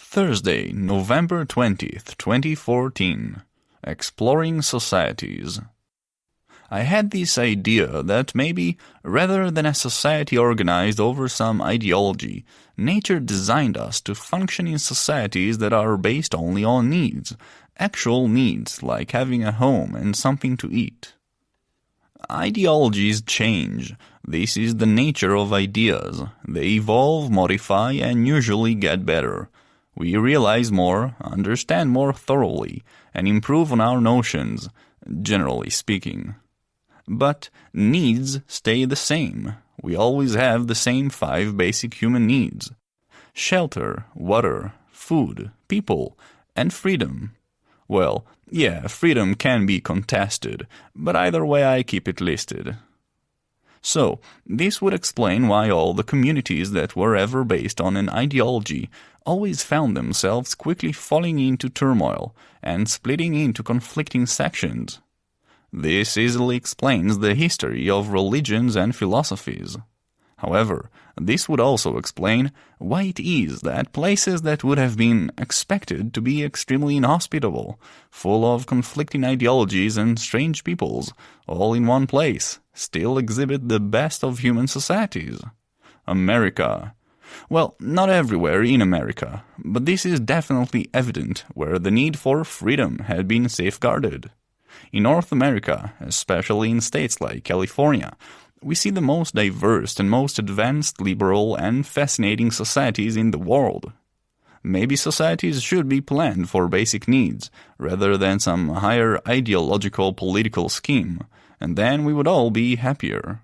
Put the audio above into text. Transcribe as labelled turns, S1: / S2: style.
S1: Thursday, November 20th, 2014. Exploring Societies. I had this idea that maybe, rather than a society organized over some ideology, nature designed us to function in societies that are based only on needs, actual needs like having a home and something to eat. Ideologies change. This is the nature of ideas. They evolve, modify, and usually get better. We realize more, understand more thoroughly, and improve on our notions, generally speaking. But needs stay the same. We always have the same five basic human needs. Shelter, water, food, people, and freedom. Well, yeah, freedom can be contested, but either way I keep it listed. So, this would explain why all the communities that were ever based on an ideology always found themselves quickly falling into turmoil and splitting into conflicting sections. This easily explains the history of religions and philosophies. However, this would also explain why it is that places that would have been expected to be extremely inhospitable, full of conflicting ideologies and strange peoples, all in one place, still exhibit the best of human societies. America. Well, not everywhere in America, but this is definitely evident where the need for freedom had been safeguarded. In North America, especially in states like California, we see the most diverse and most advanced, liberal, and fascinating societies in the world. Maybe societies should be planned for basic needs, rather than some higher ideological political scheme, and then we would all be happier.